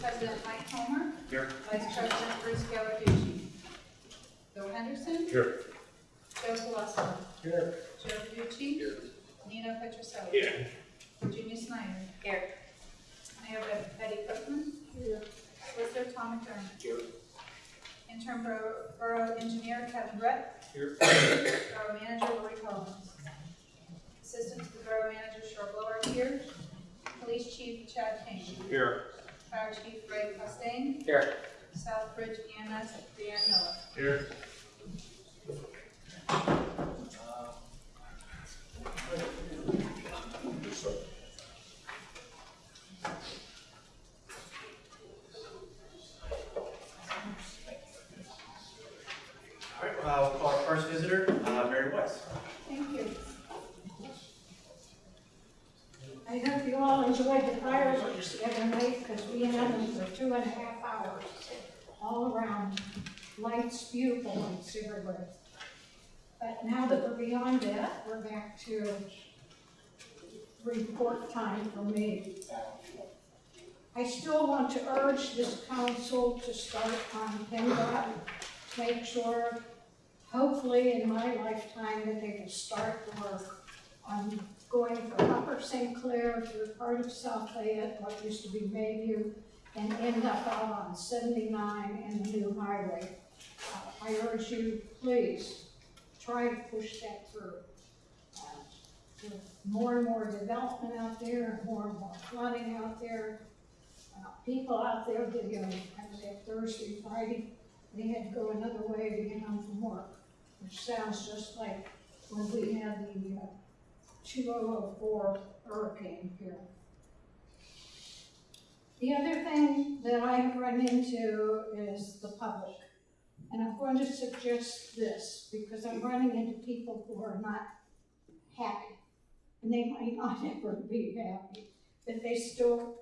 President Mike Homer, Here. Vice President Bruce Gallarducci. Bill Henderson, Here. Joe Colosimo, Here. Joe Verducci. Nino Petroselli. Here. Virginia Snyder. Here. Mayor Betty Copeland. Here. Solicitor Tom McDermott. Here. Interim Borough, Borough Engineer Kevin Brett. Here. Borough Manager Lori Collins. Assistant to the Borough Manager Cheryl Blowart here. Police Chief Chad Kane. Here. Fire Chief Greg Costain. Here. Southbridge EMS Brianne Miller. Here. All right, uh, we'll call our first visitor, uh, Mary Weiss. Thank you. I hope you all enjoyed the fireworks the other night, because we had them for two and a half hours, all around, lights, beautiful lights everywhere. But now that we're beyond that, we're back to report time for me. I still want to urge this council to start on PennDOT, to make sure hopefully in my lifetime that they will start the work on going from Upper St. Clair through part of South Fayette, what used to be Mayview, and end up out on seventy-nine and the new highway. Uh, I urge you, please, try to push that through. Uh, With more and more development out there, more and more flooding out there, uh, people out there that, you know, of that Thursday, Friday, they had to go another way to get home from work, which sounds just like when we had the, uh, two oh oh four hurricane here. The other thing that I've run into is the public. And I'm going to suggest this, because I'm running into people who are not happy. And they might not ever be happy, but they still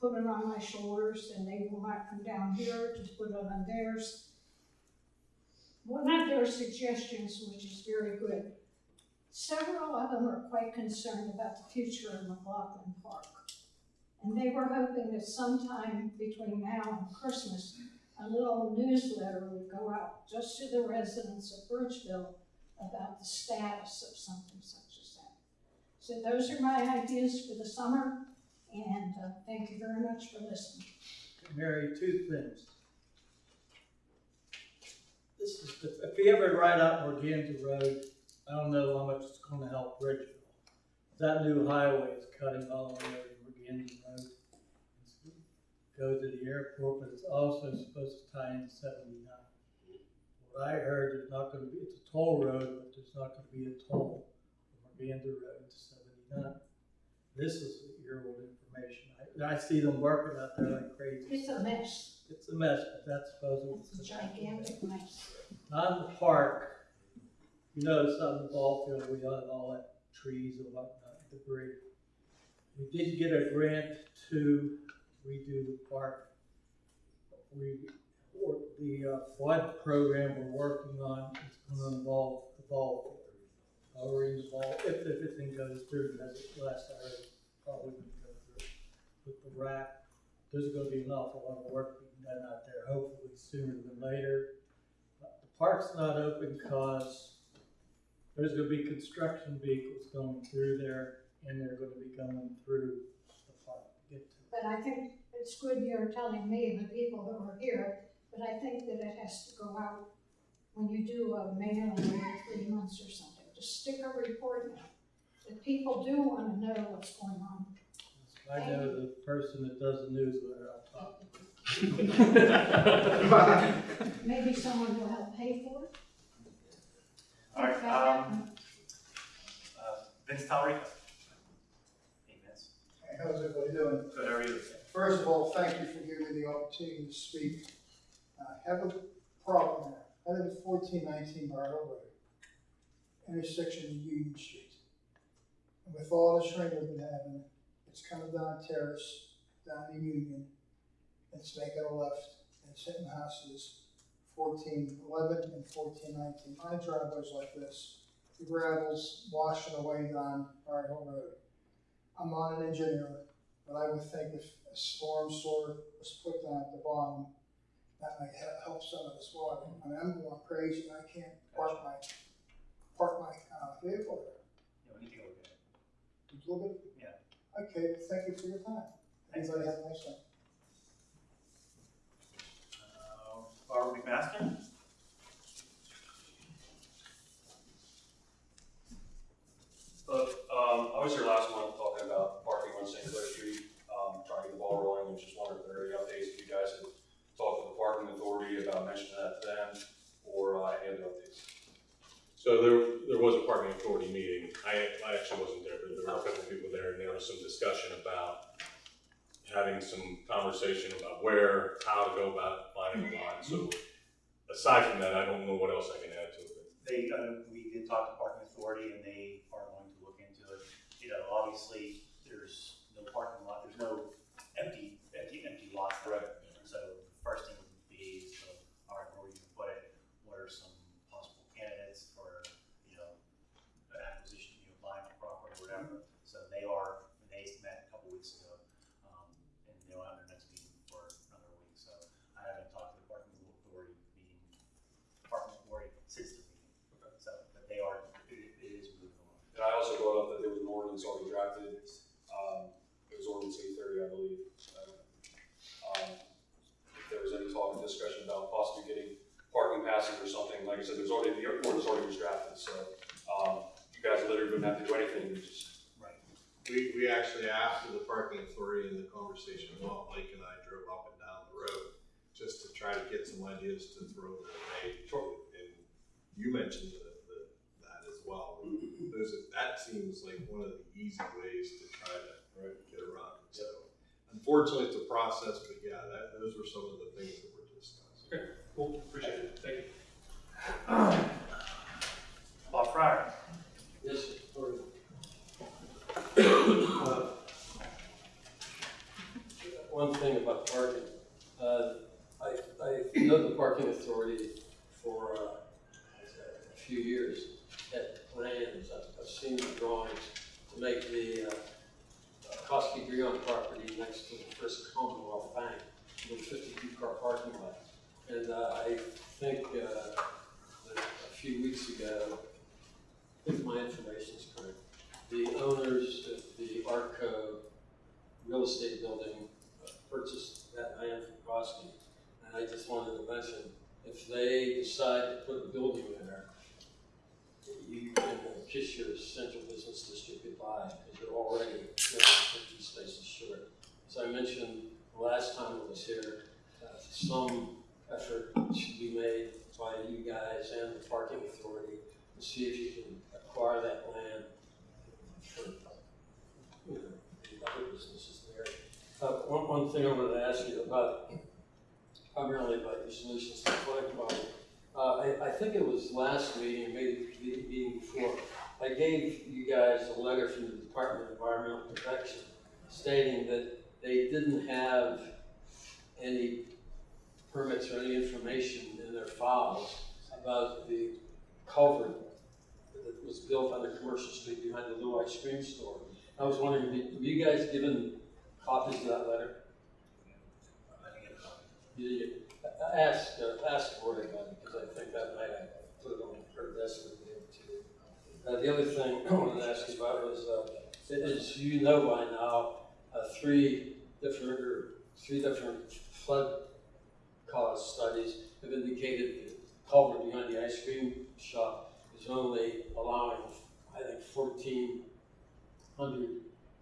put it on my shoulders and they will not come down here to put it on theirs. One of their suggestions, which is very good, several of them are quite concerned about the future of McLaughlin Park. And they were hoping that sometime between now and Christmas, a little newsletter would go out just to the residents of Bridgeville about the status of something such as that. So those are my ideas for the summer, and uh, thank you very much for listening. Mary, two things. This is, if you ever ride out Morganza Road, I don't know how much it's gonna help Bridgeville. That new highway is cutting all the way over Morganza Road. Go to the airport, but it's also supposed to tie into seventy-nine. What I heard, there's not gonna be, it's a toll road, but there's not gonna be a toll from Morganza Road to seventy-nine. This is year-old information. I, I see them working out there like crazy. It's a mess, It's a mess, but that's supposed to. it's a gigantic mess. Not in the park, you notice on the ball field, we got all that trees and whatnot, debris. We did get a grant to redo the park. We, the uh, flood program we're working on is gonna involve the ball field. Lowering the ball, if everything goes through, as last I heard, probably gonna go through. With the rack, there's gonna be an awful lot of work being done out there, hopefully sooner than later. But The park's not open because there's gonna be construction vehicles going through there, and they're gonna be going through the park to get to. it. But I think it's good you're telling me and the people that are here, but I think that it has to go out when you do a mailing every three months or something, just stick a report in. That people do wanna know what's going on. I know the person that does the newsletter, I'll talk to. Maybe someone will help pay for it? All right, um, uh, Vince Talrico. Hey, Vince. Hey, How's everybody doing? Good, how are you? First of all, thank you for giving me the opportunity to speak. I have a problem there. I live at fourteen nineteen Bar Road, intersection of Union Street. And with all the shrink we've been having, it's coming down Terrace, down to Union, it's making a left, and it's hitting houses fourteen eleven and fourteen nineteen. My driveway's like this, the gravel's washing away down Bower Hill Road. I'm not an engineer, but I would think if a storm sewer was put down at the bottom, that might help some of this water. I mean, I'm going crazy, I can't park my, park my, uh, vehicle there. Yeah, we need to go look at it. It's a little bit. Yeah. Okay, thank you for your time. Thanks, Everybody guys. have a nice day. Barbara McMaster? But, um, I was here last month talking about parking on St. Clair Street, um, trying to get the ball rolling, and just wondered if there are any updates, if you guys had talked to the parking authority about mentioning that to them, or, uh, any other updates. So there, there was a parking authority meeting. I, I actually wasn't there, but there were a couple of people there and there was some discussion about having some conversation about where, how to go about So aside from that, I don't know what else I can add to it. They, uh, we did talk to parking authority and they are going to look into it. You know, obviously, there's no parking lot, there's no empty, empty, empty lot. Right. So the first thing would be, so, all right, where are you gonna put it? What are some possible candidates for, you know, an acquisition, you know, buying the property or whatever? So they are, they met a couple weeks ago, um, and they'll have their next meeting for another week. So I haven't talked to the parking authority meeting, parking authority since the meeting. So, but they are, it, it is moving along. And I also brought up that there was an ordinance already drafted, um, it was ordinance eight thirty, I believe. Uh, Um, if there was any talk and discussion about possibly getting parking passes or something, like I said, there's already, the ordinance already was drafted, so, um, you guys literally wouldn't have to do anything, just We, we actually, after the parking authority and the conversation, well, Mike and I drove up and down the road just to try to get some ideas to throw their way. And you mentioned the, the, that as well. Those, that seems like one of the easy ways to try to get around. it. So unfortunately, it's a process, but yeah, that, those were some of the things that were discussed. Okay, cool, appreciate it, thank you. Bob Fryer. Yes, sir. uh, One thing about parking, uh, I, I know the parking authority for, uh, a few years, had plans, The drawings to make the, uh, Koski Grion property next to the First Commonwealth Bank, with fifty-two car parking lot. And, uh, I think, uh, a few weeks ago, if my information is correct, the owners of the Arco real estate building purchased that land from Koski. And I just wanted to mention, if they decide to put a building there, you can kiss your central business district goodbye, because you're already two hundred fifty spaces short. As I mentioned the last time I was here, uh, some effort should be made by you guys and the parking authority to see if you can acquire that land for, you know, other businesses there. Uh, one, one thing I wanted to ask you about, primarily about your solutions to flood problem. I, think it was last meeting, maybe the meeting before, I gave you guys a letter from the Department of Environmental Protection stating that they didn't have any permits or any information in their files about the culvert that was built on the commercial street behind the little ice cream store. I was wondering, have you guys given copies of that letter? I think it's, You, you, Asked, uh, Lori about it, because I think that might have on her desk too. Uh, the other thing I wanted to ask you about was, uh, as you know by now, uh, three different, or three different flood cause studies have indicated the culvert behind the ice cream shop is only allowing, I think, fourteen hundred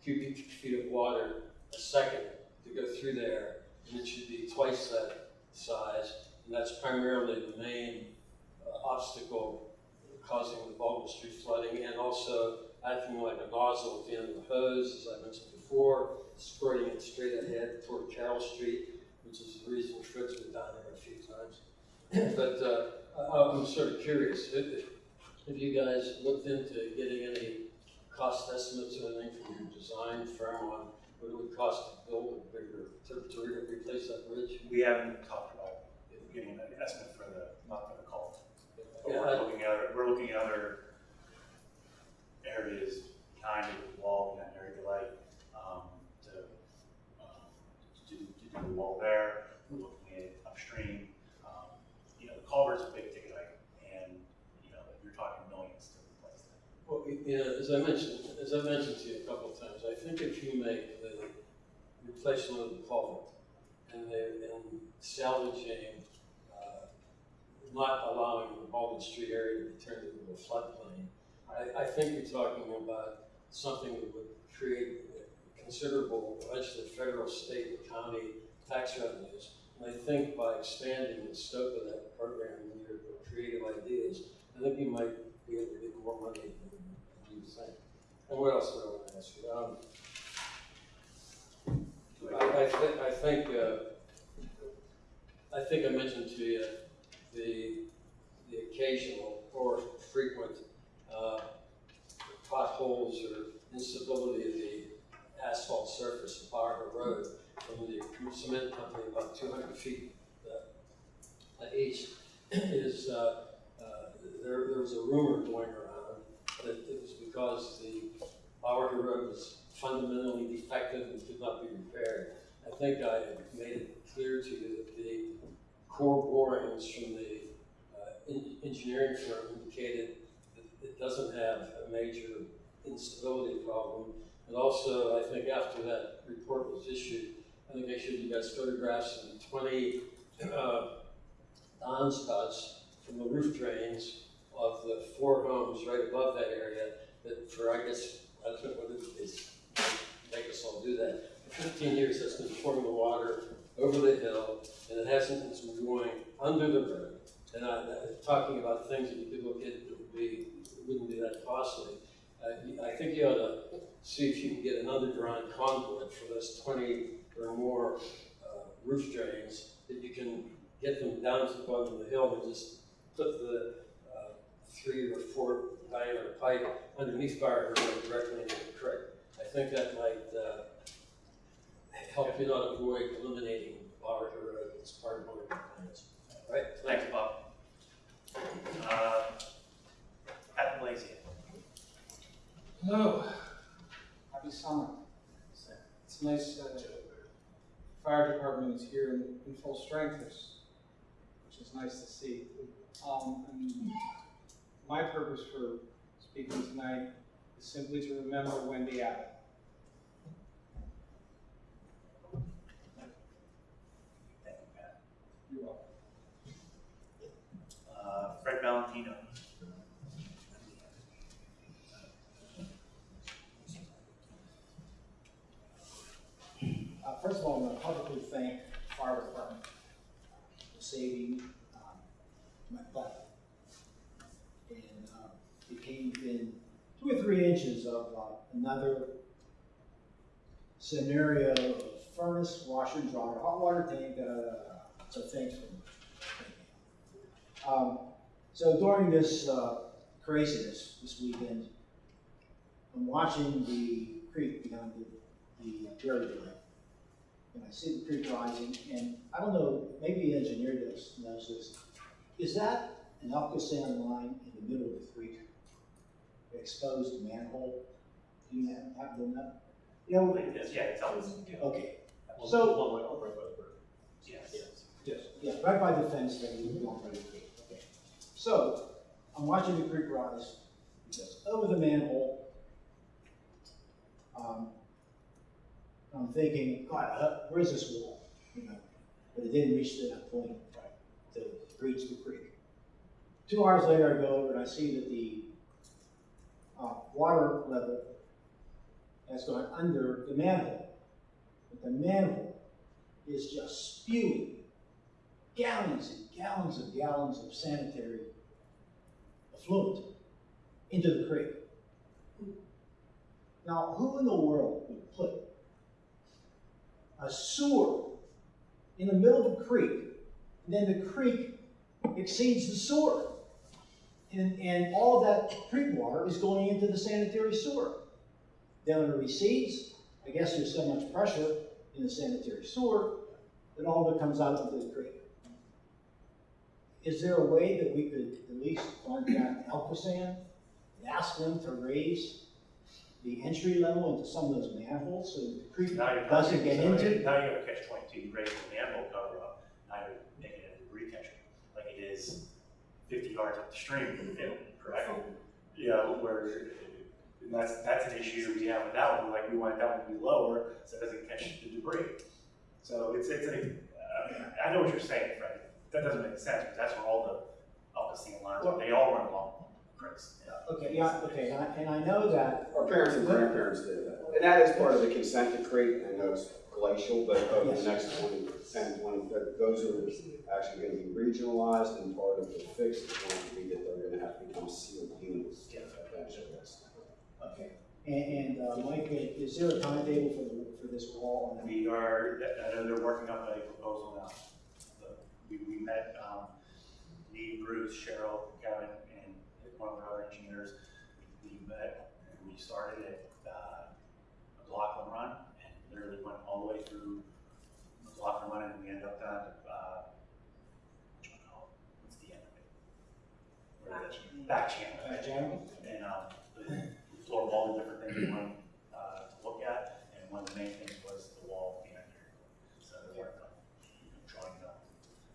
cubic feet of water a second to go through there, and it should be twice that size, and that's primarily the main uh, obstacle causing the Baldwin Street flooding, and also acting like a nozzle at the end of the hose, as I mentioned before, squirting it straight ahead toward Carroll Street, which is the reason Fritz went down there a few times. But uh, I'm sort of curious, if, if you guys looked into getting any cost estimates or anything from your design firm on what it would cost to build to, to replace that bridge? We haven't talked about getting an estimate for the, not for the culvert, But yeah, we're I, looking at, we're looking at other areas behind um, the wall, behind area delay, um, to, um, to, do, to do the wall there. We're looking at upstream. Um, you know, the culvert's a big ticket item, and you know, you're talking millions to replace that. Well, yeah, as I mentioned, as I mentioned to you a couple of times, I think if you make replacement of the culvert and the, and salvaging, uh, not allowing the Baldwin Street area to be turned into a floodplain, I, I think you're talking about something that would create considerable, eventually federal, state, county tax revenues. And I think by expanding the scope of that program and your creative ideas, I think you might be able to get more money than you think. And what else do I want to ask you? Um, I, I think, I think, uh, I think I mentioned to you the, the occasional or frequent, uh, potholes or instability of the asphalt surface of Barber Road from the cement company about two hundred feet, uh, east. Is, uh, uh, there, there was a rumor going around that it was because the Bowery Road was fundamentally defective and could not be repaired. I think I made it clear to you that the core borings from the uh, en- engineering firm indicated that it doesn't have a major instability problem. And also, I think after that report was issued, I think I showed you guys photographs of the twenty uh, downspouts from the roof drains of the four homes right above that area that for, I guess, I don't know what it is, make us all do that. For fifteen years, that's been pouring the water over the hill, and it hasn't, been going under the road. And I, I- talking about things that you could look at that would be, wouldn't be that costly. Uh, I think you ought to see if you can get an underground conduit for those twenty or more, uh, roof drains, that you can get them down to the bottom of the hill and just put the, uh, three or four diameter pipe underneath Barber Road directly into the creek. I think that might, uh, help you not avoid eliminating Barber Road as part of one of your plans. Right? Thanks, Bob. Uh, Pat Blasey. Hello. Happy summer. It's nice that the fire department is here in, in full strength, which, which is nice to see. Um, and my purpose for speaking tonight is simply to remember Wendy Abbott. Thank you, Pat. You're welcome. Uh, Fred Valentino. Uh, first of all, I want to publicly thank the fire department for saving, um, my butt. And, uh, it came within of, uh, another scenario of furnace, washer, dryer, hot water tank, uh, so thanks for um, so during this, uh, craziness this weekend, I'm watching the creek behind the, the Drive and I see the creek rising, and I don't know, maybe the engineer does, knows this. Is that an ALCOSAN line in the middle of the creek? Exposed manhole? Do you have, have them that? You know, Yes, yeah, it's always, okay, So- One way up right by the brook. yes. yes, yeah, right by the fence there, you don't by the creek, okay. So, I'm watching the creek rise, it goes over the manhole. Um, I'm thinking, God, uh, where's this wall? You know, but it didn't reach to that point, right, to reach the creek. Two hours later, I go over and I see that the, uh, water level has gone under the manhole. But the manhole is just spewing gallons and gallons and gallons of sanitary effluent into the creek. Now, who in the world would put a sewer in the middle of a creek, and then the creek exceeds the sewer? And, and all of that creek water is going into the sanitary sewer. Then when it recedes, I guess there's so much pressure in the sanitary sewer that all of it comes out into the creek. Is there a way that we could at least contact ALCOSAN and ask them to raise the entry level into some of those manholes, so the creek doesn't get so into? Now you have a catch twenty-two, you raise the manhole cover up, now you're making it a like it is fifty yards up the stream, correct? Yeah, where, and that's, that's an issue we have with that one, like we want that one to be lower, so it doesn't catch the debris. So it's, it's a, uh, I know what you're saying, Fred, that doesn't make sense, but that's where all the ALCOSAN lines, are. they all run along creeks. Okay, yeah, okay, and I, and I know that. Our parents and grandparents did that. And that is part of the consent decree, and know it's glacial, but over the next 20, 10, 20, that- those are actually gonna be regionalized, and part of the fix is going to be that they're gonna have to become sealed units. Eventually, that's- Okay, and, and, uh, Mike, is there a timetable for the, for this wall? on that? We are, I know they're working on a proposal now. The- We, we met, um, me, Bruce, Cheryl, Kevin, and one of our other engineers. We met, and we started at, uh, McLaughlin Run, and literally went all the way through McLaughlin Run, and we ended up down to, uh, what you wanna call it? what's the end of it? Where the- Back channel. Uh, Jeremy? And, um, we explored all the different things we wanted, uh, to look at, and one of the main things was the wall behind here. So they worked on, drawing it up,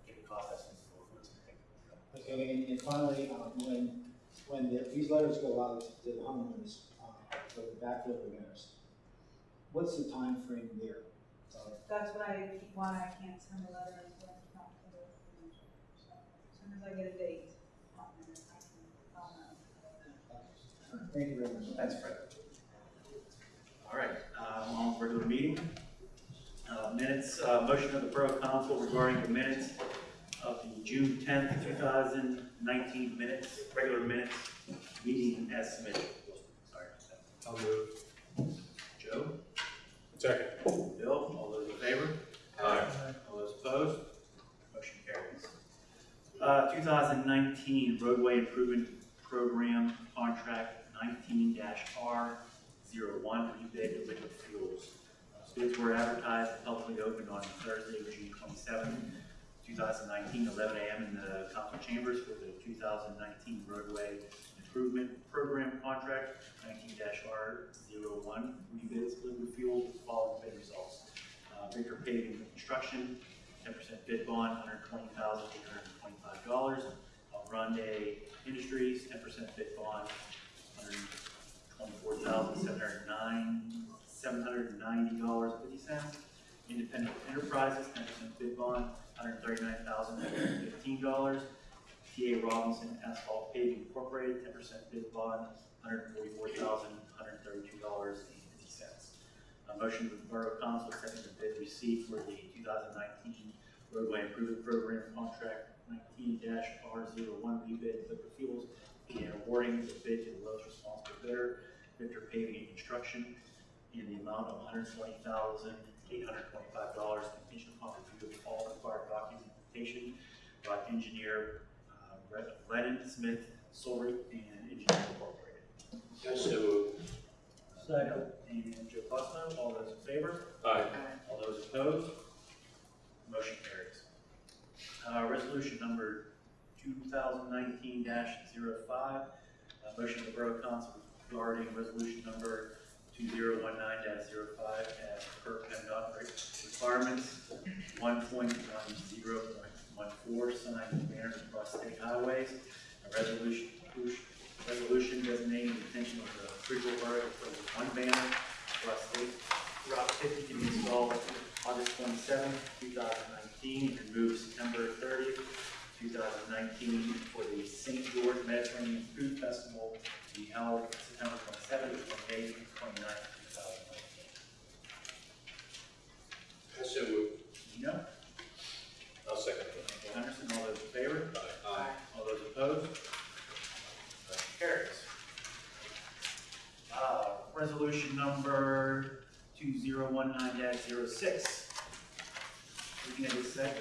getting cost estimates for what's going Okay, and, and finally, uh, when, when the- these letters go out to the homeowners, uh, for the backfill repairs, what's the time frame there? Uh, That's what I keep, why I can't send a letter until I talk to the, so, as soon as I get a date, I'll, can, I'll know. Thank you very much. That's Fred. All right, um, on with regular meeting. Uh, minutes, uh, motion of the Borough Council regarding the minutes of the June tenth, two thousand nineteen minutes, regular minutes, meeting as submitted. Sorry. I'll move. Joe? Second. Bill, all those in favor? Aye. All those opposed? Motion carries. Uh, 2019 roadway improvement program contract 19-R01, rebid of liquid fuels. Uh, Bids were advertised and publicly opened on Thursday, June 27, 2019, 11 a.m. in the council chambers for the 2019 roadway Improvement Program Contract 19-R01, rebids liquid fuel with following bid results. Uh, Victor Paving Construction, 10% bid bond, $120,825. El Grande uh, Industries, 10% bid bond, 124709 $790.50. Independent Enterprises, 10% bid bond, $139,015. TA Robinson Asphalt Paving Incorporated, ten percent bid bond, hundred forty-four thousand, hundred thirty-two dollars and fifty cents. A motion of the Borough Council accepting the bid received for the two thousand nineteen roadway improvement program contract nineteen R one rebid liquid fuels and awarding the bid to the lowest responsible bidder, Victor Paving and Construction, in the amount of one hundred twenty thousand, eight hundred twenty-five dollars, contingent upon review of all required documentation by engineer Lennon Smith Souleret and Engineering Incorporated. So Second. And Joe Fusco, all those in favor? Aye. All those opposed? Motion carries. Uh, resolution number two thousand nineteen 5 uh, motion of the Borough Council regarding resolution number two zero one nine 5 as per PennDOT requirements, one point one zero point one four sign banners across state highways, a resolution, resolution designating the intention of the Bridgeville Borough to put one banner across state Route fifty to be installed August twenty-seventh, two thousand nineteen, and moved September thirtieth, two thousand nineteen, for the St. George Mediterranean Food Festival to be held September twenty-seventh, twenty-eighth, and twenty-ninth, two thousand nineteen. So move. Gino? I'll second Michael Henderson, all those in favor? Aye. All those opposed? Motion carries. Uh, resolution number two zero one nine 6 We can just say,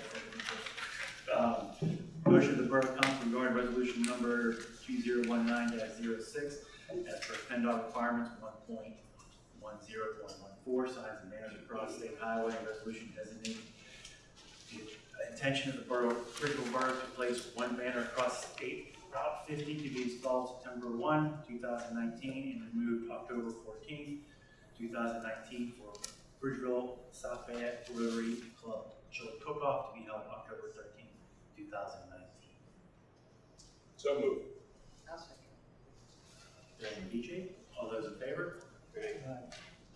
um, motion of the Borough Council regarding resolution number two zero one nine 6 as per PennDOT requirements, one point one zero point one four, signs and banners across state highway, and resolution designating intention of the borough, Bridgeville Borough to place one banner across state Route fifty to be installed September one, two thousand nineteen, and removed October fourteenth, two thousand nineteen for Bridgeville South Fayette Rotary Club Chili Cook-Off to be held October thirteenth, two thousand nineteen. So moved. I'll second. Randy DJ, all those in favor?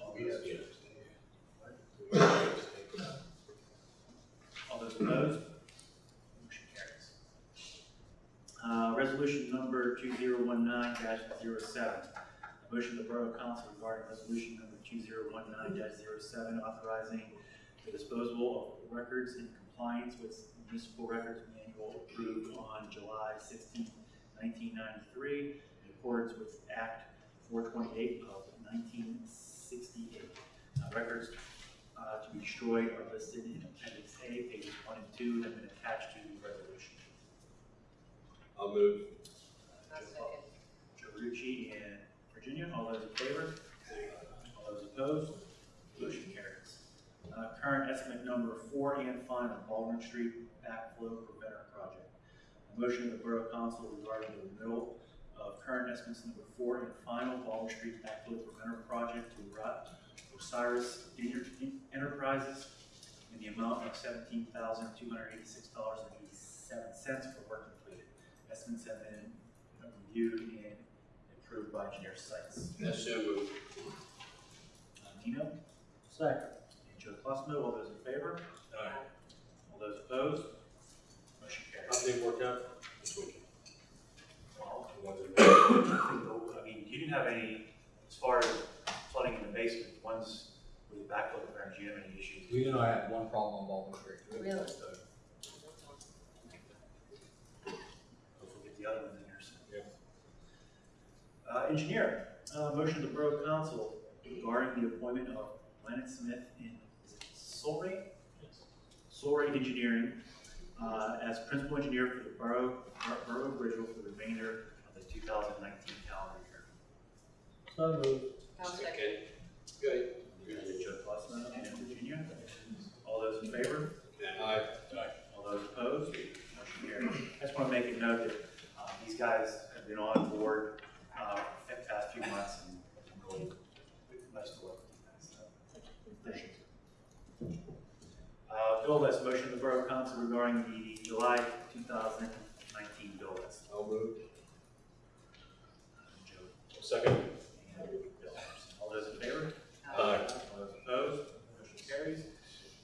All We those have to opposed? All those opposed? Motion carries. Uh, resolution number two zero one nine 7 A motion of the Borough Council regarding resolution number two zero one nine 7 authorizing the disposal of records in compliance with municipal records manual approved on July sixteenth, nineteen ninety-three, in accordance with Act four twenty-eight of nineteen sixty-eight. Records uh, to be destroyed are listed in Appendix A, pages one and two, have been attached to the resolution. I'll move. I'll second. Joe Rucci and Virginia, all those in favor? All those opposed? Motion carries. Uh, current estimate number four and final, Baldwin Street backflow preventer project. A motion of the Borough Council regarding the renewal of current estimates number four and final, Baldwin Street backflow preventer project to Ro- Osiris Enter- Enterprises in the amount of seventeen thousand, two hundred eighty-six dollars and eighty-seven cents for work completed. Estimates have been reviewed and approved by engineer sites. That's so moved. Uh, Nino? Second. And Joe Clussman, all those in favor? Aye. All those opposed? Motion How carries. did it work out this week? Well, The ones that- I think the- I mean, you didn't have any, as far as flooding in the basement, ones with the backflow preventer, do you have any issues? We know I have one problem on Baldwin Street. Really? So, hopefully get the other ones in there soon. Yeah. Uh, engineer, uh, motion of the Borough Council regarding the appointment of Leonard Smith in, is it Solray? Solray Engineering, uh, as principal engineer for the Borough, Borough of Bridgeville for the remainder of the two thousand nineteen calendar year. So moved. I'll second. Good. Joe Flussman and Virginia, all those in favor? Aye. All those opposed? Motion. I just want to make a note that, uh, these guys have been on board, uh, the past few months and really, nice to work with you guys, so, appreciate it. Uh, bill list, motion of the Borough Council regarding the July two thousand nineteen bill list. I'll move. Joe Second? and Bill. All those in favor? Aye. All those opposed? Motion carries.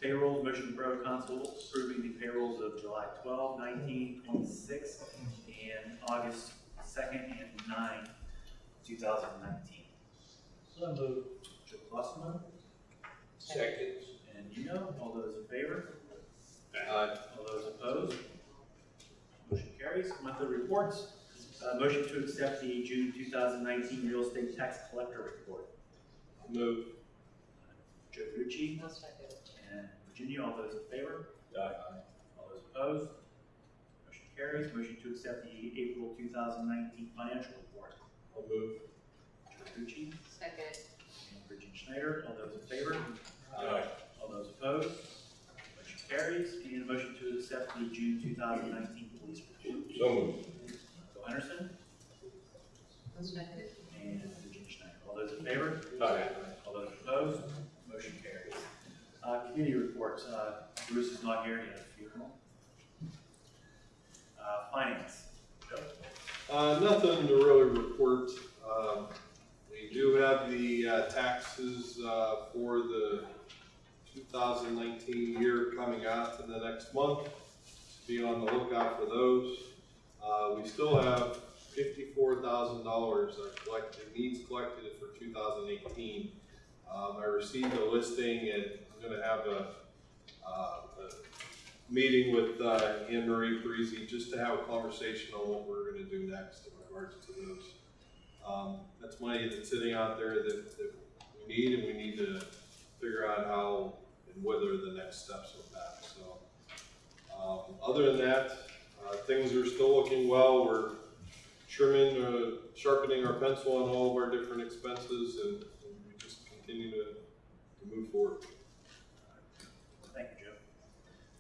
Payroll, motion of the Borough Council approving the payrolls of July 12, 19, 26, and August second and 9, two thousand nineteen. So moved. Joe Clussman Second. and you know, all those in favor? Aye. All those opposed? Motion carries. Monthly reports, uh, motion to accept the June two thousand nineteen real estate tax collector report. Move. Joe Gucci I'll second. And Virginia, all those in favor? Aye. All those opposed? Motion carries. Motion to accept the April two thousand nineteen financial report. I'll move. Joe Gucci Second. and Virginia Schneider, all those in favor? Aye. All those opposed? Motion carries. And a motion to accept the June two thousand nineteen police report. So moved. Bill Henderson second. and Virginia Schneider, all those in favor? Aye. All those opposed? Committee reports, uh, Bruce is not here, he had a funeral. Uh, finance, Uh, nothing to really report. Um, we do have the uh, taxes, uh, for the two thousand nineteen year coming out in the next month. Be on the lookout for those. Uh, we still have fifty-four thousand dollars collected, needs collected for two thousand eighteen. Um, I received a listing and I'm gonna have a, uh, a meeting with, uh, Anne Marie Parisi just to have a conversation on what we're gonna do next in regards to those. Um, that's money that's sitting out there that, that we need and we need to figure out how and whether the next steps with that, so. Um, other than that, uh, things are still looking well, we're trimming, uh, sharpening our pencil on all of our different expenses and, and we just continue to, to move forward.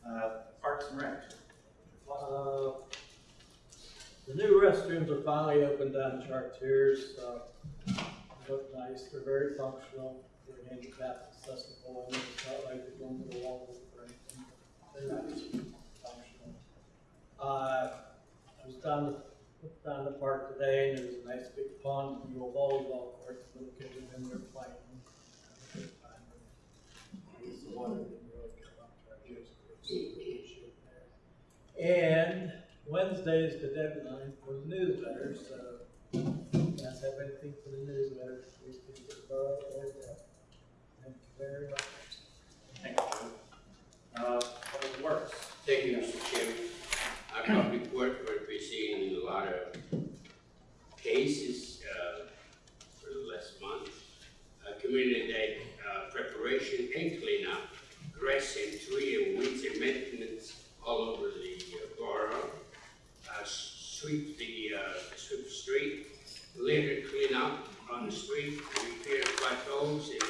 Thank. Uh, Parks and Rec, Uh, The new restrooms are finally open down in Chartiers, uh, look nice, they're very functional, they're handicap accessible, and it's not like they're going to the wall or anything. They're nice, functional. Uh, I was down the, down the park today, and there was a nice big pond, with a little volleyball court, little kids were in there playing. Having a good. The water didn't really come up to our juice, but it's a good shape there. And Wednesday is the deadline for the newsletter, so if you guys have anything for the newsletter, please give it a buzz or that. Thank you very much. Thank you. Uh, Public Works. Thank you, Mr. Chairman. Our public work will be seeing a lot of cases uh, for the last month. Uh, Community Day uh, preparation and cleanup, grass and tree and weeds and maintenance all over the borough. Uh, Sweep the, uh, sweep street, cleanup on the street, repair potholes and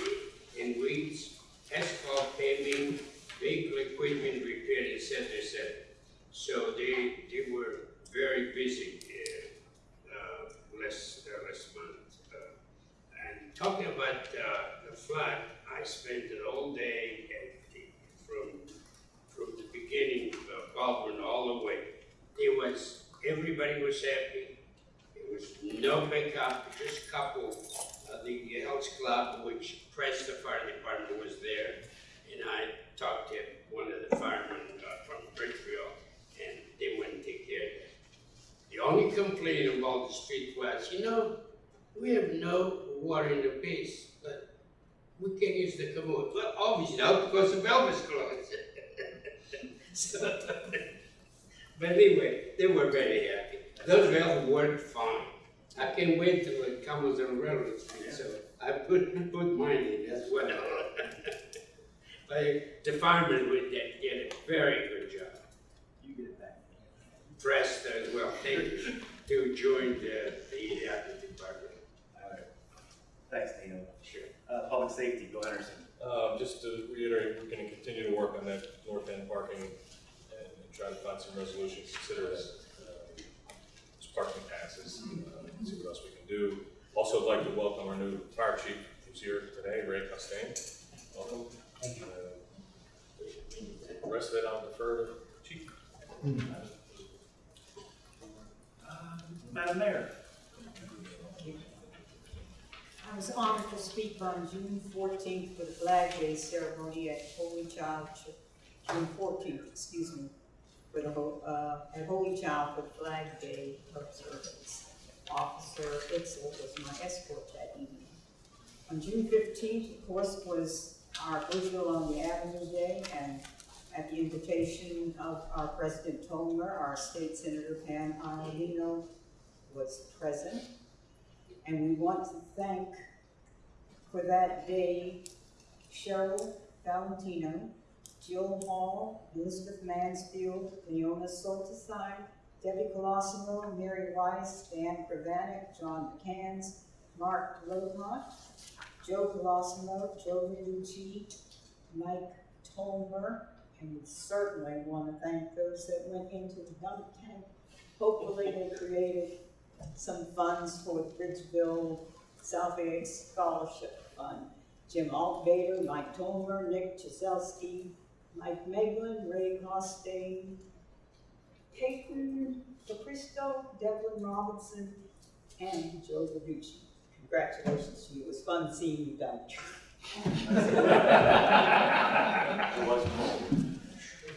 and weeds, asphalt paving, vehicle equipment repair, et cetera, et. So they, they were very busy, uh, uh, last, uh, last month. Uh, And talking about, the flood, I spent the whole day from, from the beginning of Baldwin all the way. It was, everybody was happy. There was no backup, just a couple, uh, the Health Club, which Preston Fire Department was there. And I talked to one of the firemen uh, from Bridgeville, and they wouldn't take care of it. The only complaint about the street was, you know, we have no water in the base, but we can't use the commode. Well, obviously not because the valve is closed. So, but anyway, they were very happy. Those valves worked fine. I can't wait till it comes on railroad street, so I put, put mine in as well. But the firemen did, did a very good job. You get it back. Pressed as well, thank you, to join the, the, uh, the department. Thanks, Dino. Sure. Uh, Public Safety, Bill Henderson. Um, just to reiterate, we're gonna continue to work on that north end parking and and try to find some resolution, consider that, uh, as parking passes, uh, see what else we can do. Also, I'd like to welcome our new fire chief who's here today, Ray Costain. Welcome. Thank you. The rest of it, I'll defer to chief. Uh, Madam Mayor. I was honored to speak on June fourteenth for the Flag Day ceremony at Holy Child, Ch- June fourteenth, excuse me, for the, uh, at Holy Child for the Flag Day observance. Officer Itzel was my escort that evening. On June fifteenth, of course, was our Bridgeville on the Avenue Day, and at the invitation of our President Tomer, our State Senator Pam Iovino was present. And we want to thank for that day Cheryl Valentino, Jill Hall, Elizabeth Mansfield, Leona Soltisine, Debbie Colosimo, Mary Weiss, Dan Pravanik, John McCanns, Mark Lodmont, Joe Colosimo, Joe Minucci, Mike Tolmer, and we certainly want to thank those that went into the dunk tank. Hopefully they created some funds for the Bridgeville Salvage Scholarship Fund. Jim Altvader, Mike Tomer, Nick Chaselski, Mike Meglin, Ray Costain, Peyton Capristo, Devlin Robinson, and Joe Verducci. Congratulations to you, it was fun seeing you done. It was cool.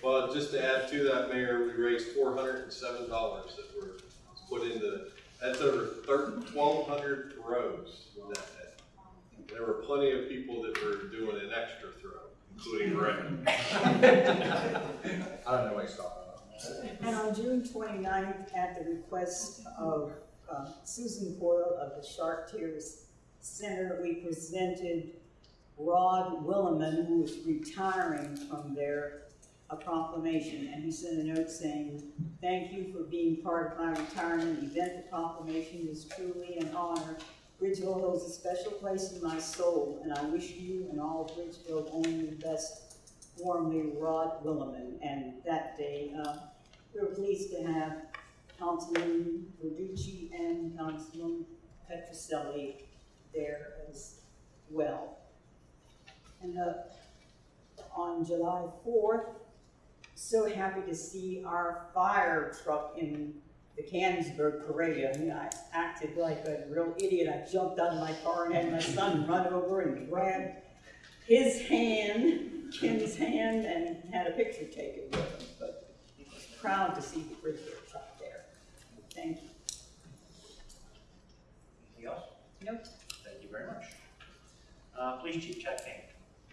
Well, just to add to that, Mayor, we raised four hundred and seven dollars that were put into, that's over twelve hundred throws that day. There were plenty of people that were doing an extra throw, including Ray. I don't know why he's talking about. And on June 29th, at the request of uh, Susan Boyle of the Chartiers Center, we presented Rod Williman, who is retiring from there, a proclamation. And he sent a note saying, thank you for being part of my retirement event. The proclamation is truly an honor. Bridgeville holds a special place in my soul, and I wish you and all of Bridgeville only the best. Warmly, Rod Williman. And that day, uh, we were pleased to have Councilman Verducci and Councilman Petroselli there as well. And, uh, on July fourth, so happy to see our fire truck in the Canonsburg parade. I mean, I acted like a real idiot. I jumped out of my car and had my son run over and grab his hand, Kim's hand, and had a picture taken with him. But he was proud to see the Bridgeville truck there. Thank you. Anything else? Nope. Thank you very much. Uh, Police Chief Chad King.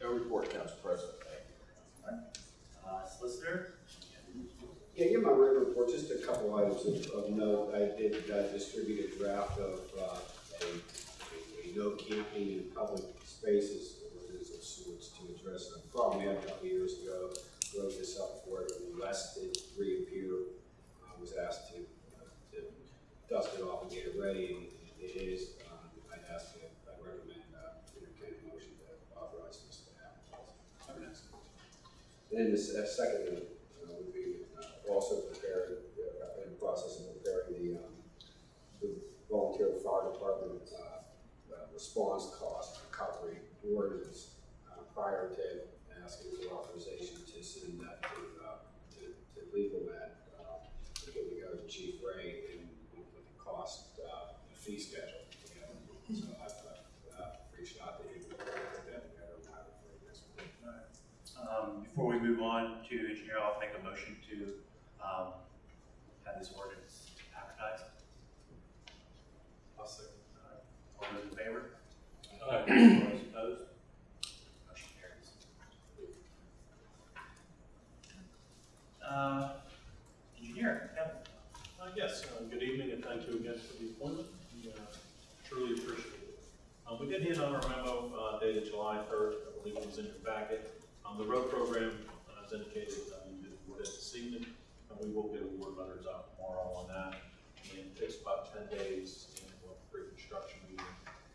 No report, Council President. Uh, Solicitor? Yeah, my written report, just a couple items of, of note. I did uh, distribute a draft of, uh, a, a no camping in public spaces ordinance of sorts to address a problem we had a couple years ago. Wrote this up for it, when Wes did reappear, I was asked to, uh, to dust it off and get it ready, and it is, um, I'd ask, you- I recommend, uh, entertaining a motion to authorize this to happen. And uh, second one, uh, would be uh, also preparing, uh, in the process of preparing the, um, the volunteer fire department, uh, uh, response cost recovery ordinance, uh, prior to asking for authorization to send that to, uh, to, to legal ad, uh, to get to go to Chief Ray and with the cost, uh, the fee schedule. together. So I've, uh, uh, reached out to him, to put that together, and have it for this one. Um, before we move on to engineer, I'll make a motion to, um, have this ordinance advertised. I'll second. All those in favor? Aye. All those opposed? Motion carries. Uh, engineer, Kevin. Uh, yes, uh, good evening and thank you again for the appointment. We uh, truly appreciate it. Uh, we did hand on our memo uh, dated July third, I believe it was in your packet. Um, the road program, uh, as indicated, uh, you did award it this evening, and we will get award letters out tomorrow on that. And it takes about ten days and we'll have a pre-construction meeting.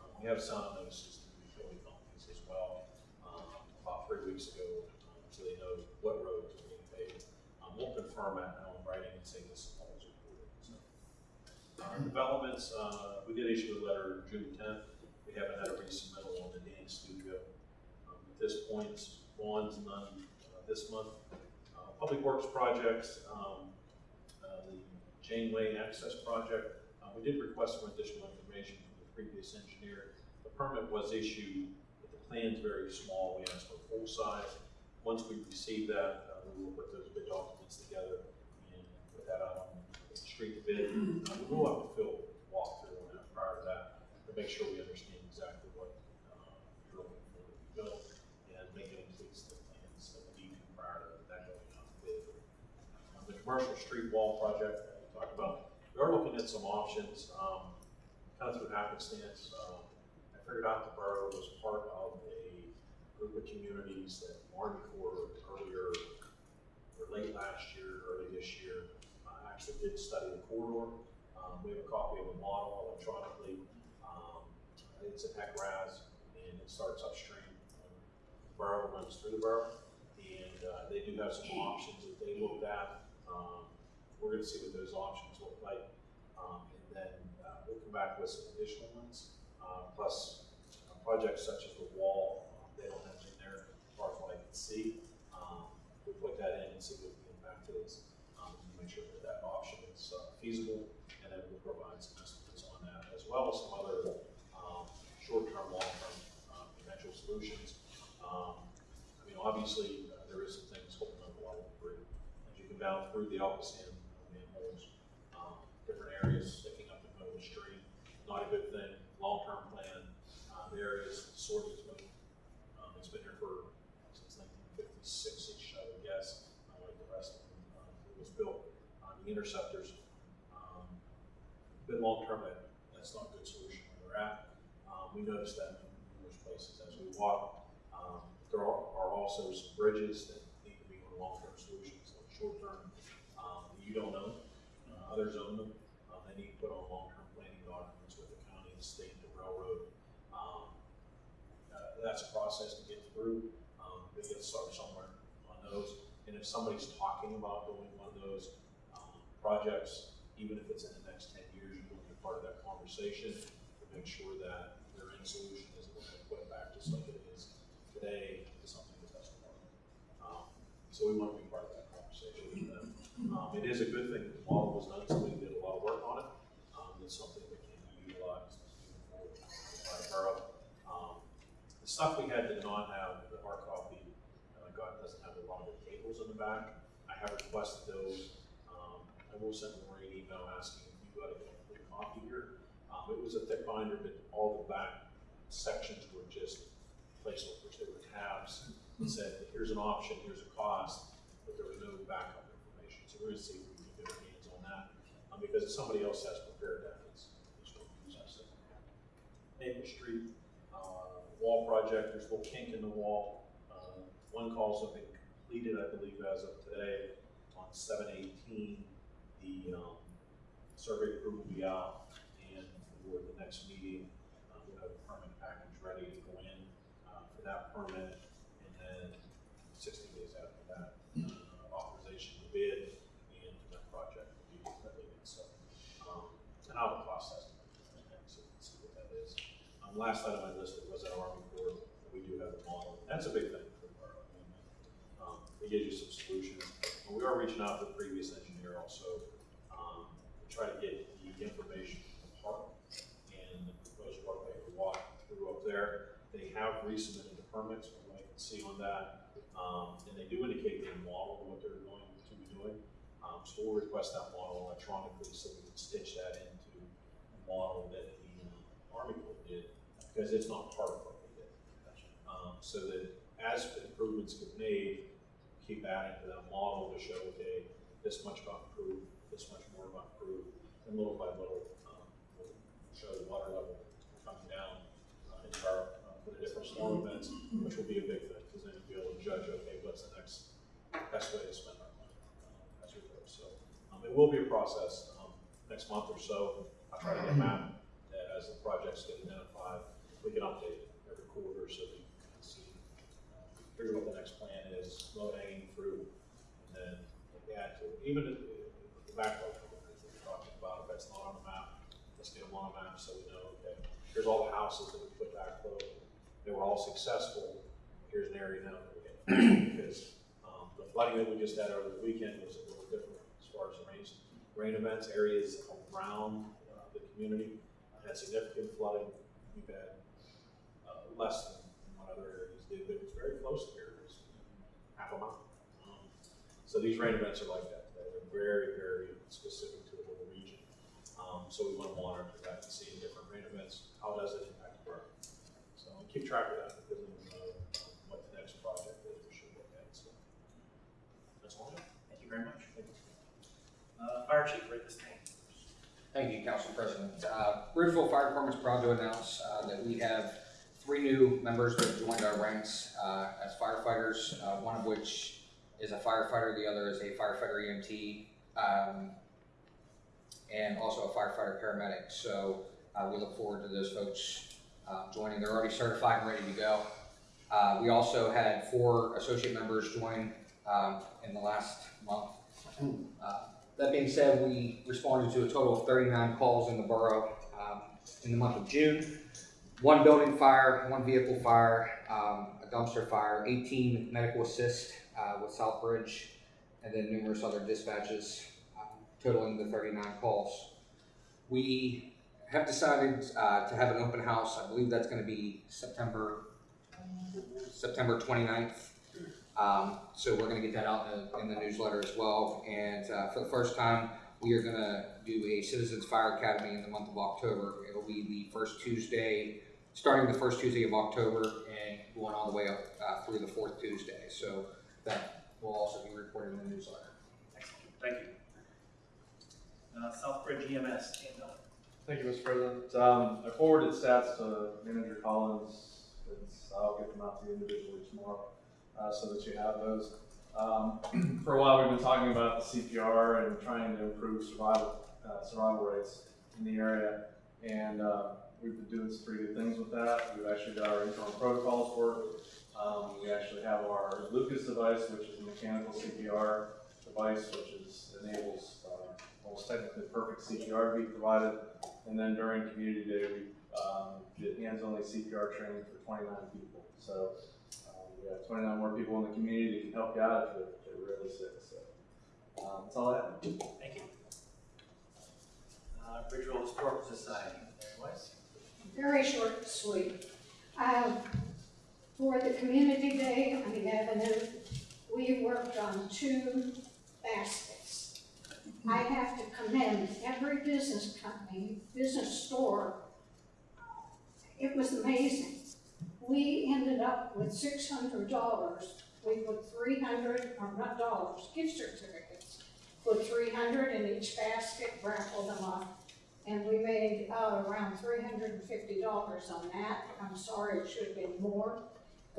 Um, we have signed notices to the utility companies as well, um, about three weeks ago, um, so they know what roads are being paved. Um, we'll confirm that now in writing and say this is reported, so. Uh, developments, uh, we did issue a letter June tenth, we haven't had a resubmittal on the Dan Studio. Um, at this point, bonds none, uh, this month. Uh, Public Works projects, um, uh, the Janeway Access Project, uh, we did request some additional information previous engineer. The permit was issued, but the plan's very small, we asked for full size. Once we receive that, uh, we will put those bid documents together and put that out on the street to bid. Uh, we will have a fill walkthrough on that prior to that, to make sure we understand exactly what, uh, you're looking for to be built and make tweaks to the plans that we need prior to that going out to bid. On the commercial street wall project that we talked about, we are looking at some options, um, kind of through happenstance. Um, I figured out the borough was part of a group of communities that Martin Corps earlier, or late last year, early this year, uh, actually did study the corridor. Um, we have a copy of the model electronically. Um, it's an HEC-RAS, and it starts upstream. The borough runs through the borough, and, uh, they do have some options that they looked at. Um, we're gonna see what those options look like. Um, and then, uh, we'll come back with some additional ones, uh, plus uh, projects such as the wall, um, they don't have it in there as far as what I can see. Um, we'll put that in and see what the impact is, um, make sure that that option is uh, feasible, and then we'll provide some estimates on that, as well as some other, um, short-term, long-term, um, potential solutions. Um, I mean, obviously, uh, there is some things holding up a lot of debris. As you come down through the ALCOSAN manholes, um, different areas sticking up in the middle of the street, not a good thing. Long-term plan, uh, the area is sorted. Um, it's been here for, since nineteen fifty-six-ish, I would guess, uh, like the rest of them, uh, it was built. Uh, the interceptors, um, been long-term, that, that's not a good solution where they're at. Um, we noticed that in numerous places as we walk. Um, there are, are also some bridges that need to be on long-term solutions, like short-term, um, you don't own, uh, others own them. Uh, they need to put on long-term planning documents with the county, the state, the railroad. Um, uh, that's a process to get through, um, we get to start somewhere on those. And if somebody's talking about doing one of those, um, projects even if it's in the next ten years, you want to be part of that conversation to make sure that their end solution isn't going to put back just like it is today to something that doesn't. Um, So we want to be part of that conversation with them. Um, it is a good thing the model was done, somebody did a lot of work on it. Um, it's something that can be utilized by the borough. Um, the stuff we had did not have, the hard copy, uh, God doesn't have a lot of the tables in the back. I have requested those. Um, I will send Maureen an email asking if you got a complete copy here. Um, it was a thick binder, but all the back sections were just placeholders, they were tabs. It said, here's an option, here's a cost, but there was no backup information. So we're gonna see if we can get our hands on that, um, because if somebody else has prepared that, it's, what we use us. Maple Street, uh, wall project, there's a little kink in the wall. Uh, One call's have been completed, I believe, as of today, on seven eighteen. The, um, survey crew will be out, and for the next meeting, uh, we'll have a permit package ready to go in, uh, for that permit. And then sixty days after that, uh, authorization to bid and that project will be completed, so. Um, and I'll cost estimate, so see what that is. Um, last item I listed was our Army Corps, we do have a model, that's a big thing for the borough. I mean, Um, it gives you some solutions, and we are reaching out to the previous engineer also, um, to try to get the information from Park and the proposed work they walk through up there. They have resubmitted the permits, from what I can see on that, um, and they do indicate in the model what they're going to be doing. Um, so we'll request that model electronically so we can stitch that into the model that the uh, Army Corps did, because it's not part of what they did. Um, so that as improvements get made, keep adding to that model to show, okay, this much got improved, this much more got improved, and little by little, um, we'll show the water level coming down, uh, in our, uh, for the different storm events, which will be a big thing, because then you'll be able to judge, okay, what's the next best way to spend our money, uh, as we go, so. Um, it will be a process, um, next month or so, I'll try to get a map, that as the projects get identified, we can update it every quarter, so that you can see, uh, figure what the next plan low hanging fruit, and then to, even if the backlog, that we're talking about, if that's not on the map, let's get them on a map so we know, okay, here's all the houses that we put backflow, they were all successful, here's an area now that we're because, um, the flooding that we just had over the weekend was a little different as far as the rain, rain events, areas around, uh, the community had significant flooding, we've had, uh, less than what other areas did, but it was very close areas, half a mile. Um, So these rain events are like that, they're very, very specific to a little region. Um, so we want to monitor that and see in different rain events, how does it impact the work? So keep track of that, because we'll know what the next project is, we should look at, so. That's all Thank you very much. Uh, Fire Chief, Rick Stain. Thank you, Council President. Uh, Bridgeville Fire Department's proud to announce uh, that we have three new members that have joined our ranks uh, as firefighters, uh, one of which is a firefighter, the other is a firefighter EMT, um, and also a firefighter paramedic. So uh, we look forward to those folks uh, joining. They're already certified and ready to go. Uh, We also had four associate members join um, in the last month. Uh, that being said, we responded to a total of thirty-nine calls in the borough, um, in the month of June. One building fire, one vehicle fire, um, a dumpster fire, eighteen medical assist, uh, with Southbridge, and then numerous other dispatches, um, totaling the thirty-nine calls. We have decided, uh, to have an open house, I believe that's gonna be September, September 29th. Um, so we're gonna get that out in the, in the newsletter as well. And, uh, for the first time, we are gonna do a Citizens Fire Academy in the month of October. It'll be the first Tuesday, starting the first Tuesday of October and going all the way up, uh, through the fourth Tuesday. So that will also be reported in the newsletter. Excellent, thank you. Uh, Southbridge EMS, Dan Miller. Thank you, Mr. President. Um, I forwarded stats to Manager Collins. It's, I'll get them out to you individually tomorrow, uh, so that you have those. Um, for a while, we've been talking about the CPR and trying to improve survival, uh, survival rates in the area. And, uh, we've been doing some pretty good things with that. We've actually got our internal protocols for it. Um, we actually have our Lucas device, which is a mechanical CPR device, which is, enables, uh, well, it's technically perfect CPR to be provided. And then during community day, we, um, did hands-only CPR training for twenty-nine people. So, um, we have twenty-nine more people in the community that can help you out if you're, if you're really sick, so. Um, that's all I have. Thank you. Uh, Bridgeville Historical Society, Mary Weiss? Very short sweet. Uh, For the Community Day on the Avenue, we worked on two baskets. I have to commend every business company, business store. It was amazing. We ended up with six hundred dollars. We put three hundred, or not dollars, gift certificates. Put three hundred in each basket, raffled them off. And we made, uh, around three hundred and fifty dollars on that. I'm sorry, it should have been more.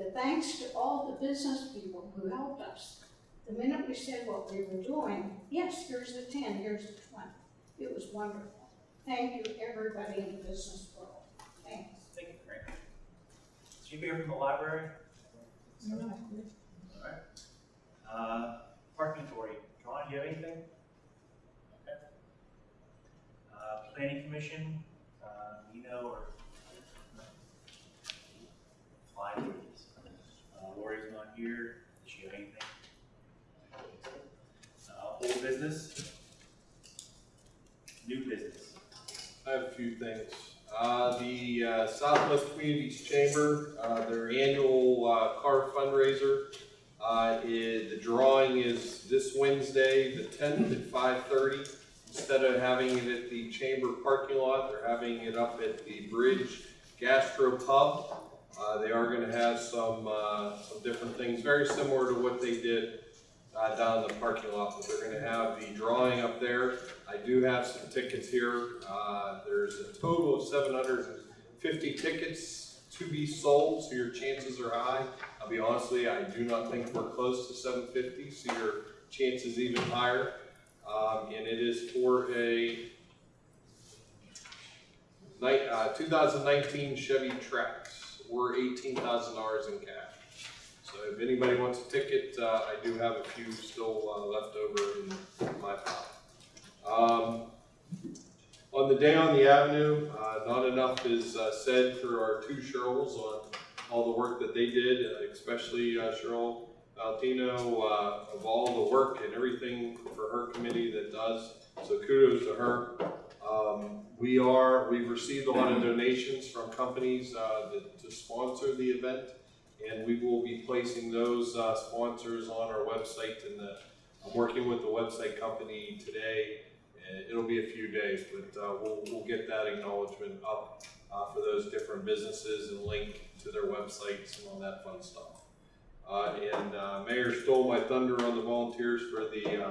But thanks to all the business people who helped us. The minute we said what we were doing, yes, here's the ten, here's the twenty. It was wonderful. Thank you, everybody in the business world. Thanks. Thank you, Frank. Is anybody here from the library? No, All right. Uh, Parking Authority, John, do you have anything? Okay. Uh, Planning Commission, uh, Nino or? Fine, please. Uh, Lori's not here, does she have anything? Uh, old business? New business? I have a few things. Uh, the uh, Southwest Communities Chamber, uh, their annual uh, car fundraiser, uh, the drawing is this Wednesday, the tenth at five thirty. Instead of having it at the chamber parking lot, they're having it up at the Bridge Gastro Pub. Uh, they are gonna have some, uh, some different things, very similar to what they did uh, down in the parking lot, but they're gonna have the drawing up there. I do have some tickets here. Uh, there's a total of seven hundred and fifty tickets to be sold, so your chances are high. I'll be honest with you, I do not think we're close to seven fifty, so your chances even higher. Um, and it is for a uh, two thousand nineteen Chevy Trax, thousand dollars in cash. So if anybody wants a ticket, uh, I do have a few still, uh, left over in my file. Um, on the day on the avenue, uh, not enough is, uh, said for our two Cheryls on all the work that they did, uh, especially, uh, Cheryl Valentino, of all the work and everything for her committee that does. So kudos to her. Um, we are, we've received a lot of donations from companies, uh, that, to sponsor the event. And we will be placing those, uh, sponsors on our website and I'm working with the website company today. And it'll be a few days, but, uh, we'll, we'll get that acknowledgement up, uh, for those different businesses and link to their websites and all that fun stuff. Uh, and, uh, Mayor stole my thunder on the volunteers for the,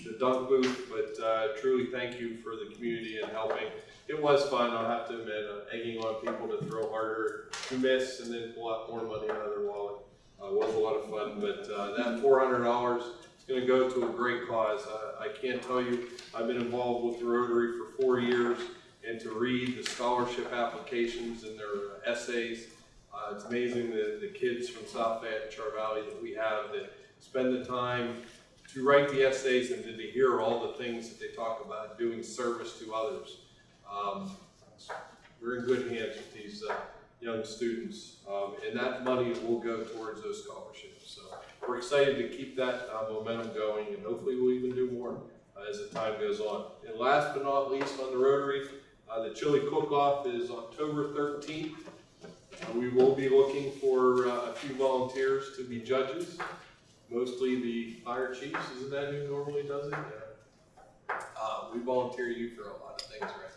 the dunk booth, but, uh, truly thank you for the community and helping. It was fun, I'll have to admit, uh, egging on people to throw harder, to miss, and then pull out more money out of their wallet. Uh, was a lot of fun, but, uh, that four hundred dollars is gonna go to a great cause. Uh, I can't tell you, I've been involved with the Rotary for four years, and to read the scholarship applications and their essays, uh, it's amazing the, the kids from South Fayette, Char Valley that we have that spend the time to write the essays and to, hear all the things that they talk about doing service to others. Um, we're in good hands with these uh, young students, um, and that money will go towards those scholarships. So we're excited to keep that uh, momentum going, and hopefully we'll even do more uh, as the time goes on. And last but not least, on the Rotary, uh, the chili cook-off is October 13th. Uh, we will be looking for uh, a few volunteers to be judges, mostly the fire chiefs. Isn't that who normally does it? Yeah. Uh, we volunteer you for a lot of things, right?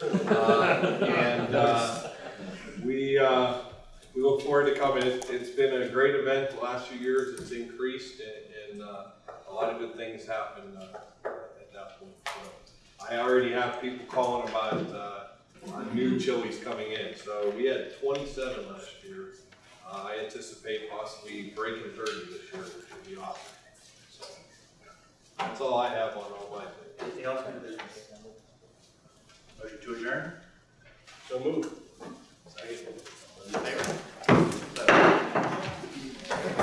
Uh, and uh, we uh, we look forward to coming. It's, it's been a great event the last few years. It's increased, and, and uh, a lot of good things happen uh, at that point. So I already have people calling about new chilies coming in. So we had 27 last year. Uh, I anticipate possibly breaking 30 this year, which would be awesome. So that's all I have on all my things. Anything else in the business? Motion to adjourn? So move. Second. Those in favor?